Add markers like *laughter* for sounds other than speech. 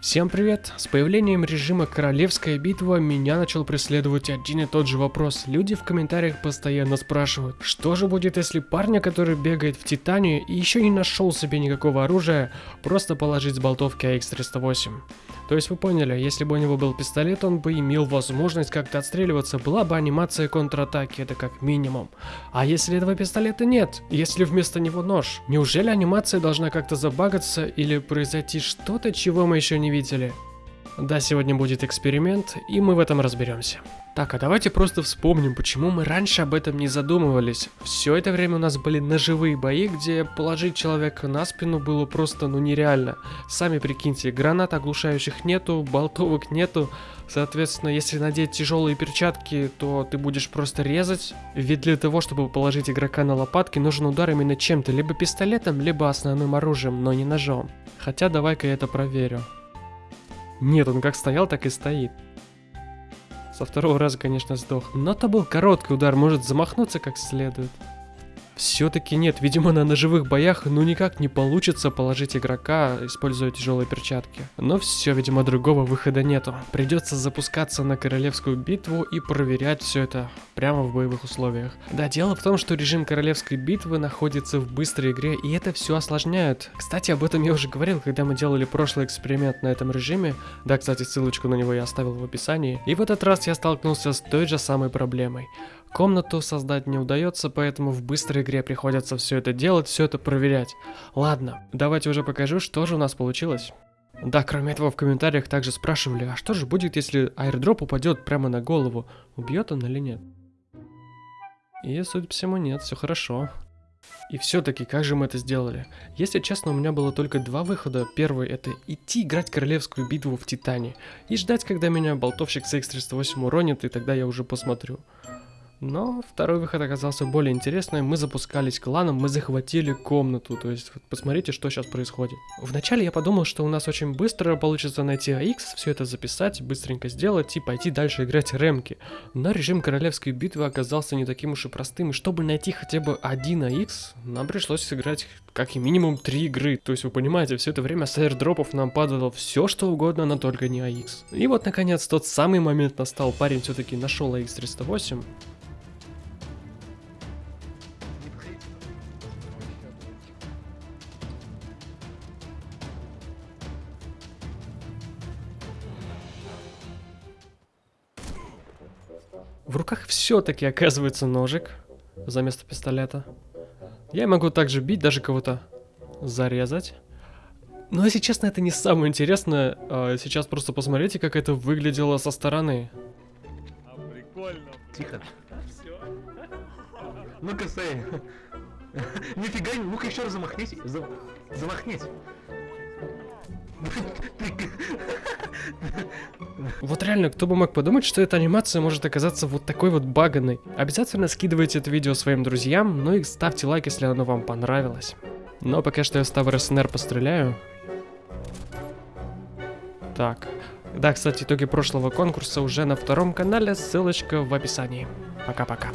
Всем привет! С появлением режима Королевская битва меня начал преследовать один и тот же вопрос. Люди в комментариях постоянно спрашивают, что же будет, если парня, который бегает в Титане и еще не нашел себе никакого оружия, просто положить с болтовки АХ-308. То есть вы поняли, если бы у него был пистолет, он бы имел возможность как-то отстреливаться, была бы анимация контратаки, это как минимум. А если этого пистолета нет? Если вместо него нож? Неужели анимация должна как-то забагаться или произойти что-то, чего мы еще не видели? Да, сегодня будет эксперимент, и мы в этом разберемся. Так, а давайте просто вспомним, почему мы раньше об этом не задумывались. Все это время у нас были ножевые бои, где положить человека на спину было просто ну нереально. Сами прикиньте, гранат оглушающих нету, болтовок нету. Соответственно, если надеть тяжелые перчатки, то ты будешь просто резать. Ведь для того, чтобы положить игрока на лопатки, нужен удар именно чем-то, либо пистолетом, либо основным оружием, но не ножом. Хотя давай-ка я это проверю. Нет, он как стоял, так и стоит. Со второго раза, конечно, сдох. Но это был короткий удар, может замахнуться как следует. Все-таки нет, видимо на ножевых боях ну никак не получится положить игрока, используя тяжелые перчатки. Но все, видимо другого выхода нету. Придется запускаться на королевскую битву и проверять все это прямо в боевых условиях. Да, дело в том, что режим королевской битвы находится в быстрой игре и это все осложняет. Кстати, об этом я уже говорил, когда мы делали прошлый эксперимент на этом режиме. Да, кстати, ссылочку на него я оставил в описании. И в этот раз я столкнулся с той же самой проблемой. Комнату создать не удается, поэтому в быстрой игре приходится все это делать, все это проверять. Ладно, давайте уже покажу, что же у нас получилось. Да, кроме этого в комментариях также спрашивали, а что же будет, если аирдроп упадет прямо на голову, убьет он или нет? И, судя по всему, нет, все хорошо. И все-таки, как же мы это сделали? Если честно, у меня было только два выхода. Первый это идти играть королевскую битву в Титане и ждать, когда меня болтовщик с X308 уронит, и тогда я уже посмотрю. Но второй выход оказался более интересным. Мы запускались кланом, мы захватили комнату. То есть, вот посмотрите, что сейчас происходит. Вначале я подумал, что у нас очень быстро получится найти АХ, все это записать, быстренько сделать и пойти дальше играть ремки. Но режим королевской битвы оказался не таким уж и простым. И чтобы найти хотя бы один АХ, нам пришлось сыграть как и минимум три игры. То есть, вы понимаете, все это время с аирдропов нам падало все что угодно, но только не АХ. И вот, наконец, тот самый момент настал. Парень все-таки нашел АХ-308. В руках все-таки оказывается ножик за место пистолета. Я могу также бить, даже кого-то зарезать. Но если честно, это не самое интересное. А сейчас просто посмотрите, как это выглядело со стороны. А прикольно. Тихо. Ну-ка, стой. *laughs* Нифига, ну-ка еще раз замахнись. Зам... Замахнись. Вот реально, кто бы мог подумать, что эта анимация может оказаться вот такой вот баганной. Обязательно скидывайте это видео своим друзьям, ну и ставьте лайк, если оно вам понравилось. Но пока что я с Тавр СНР постреляю. Так. Да, кстати, итоги прошлого конкурса уже на втором канале, ссылочка в описании. Пока-пока.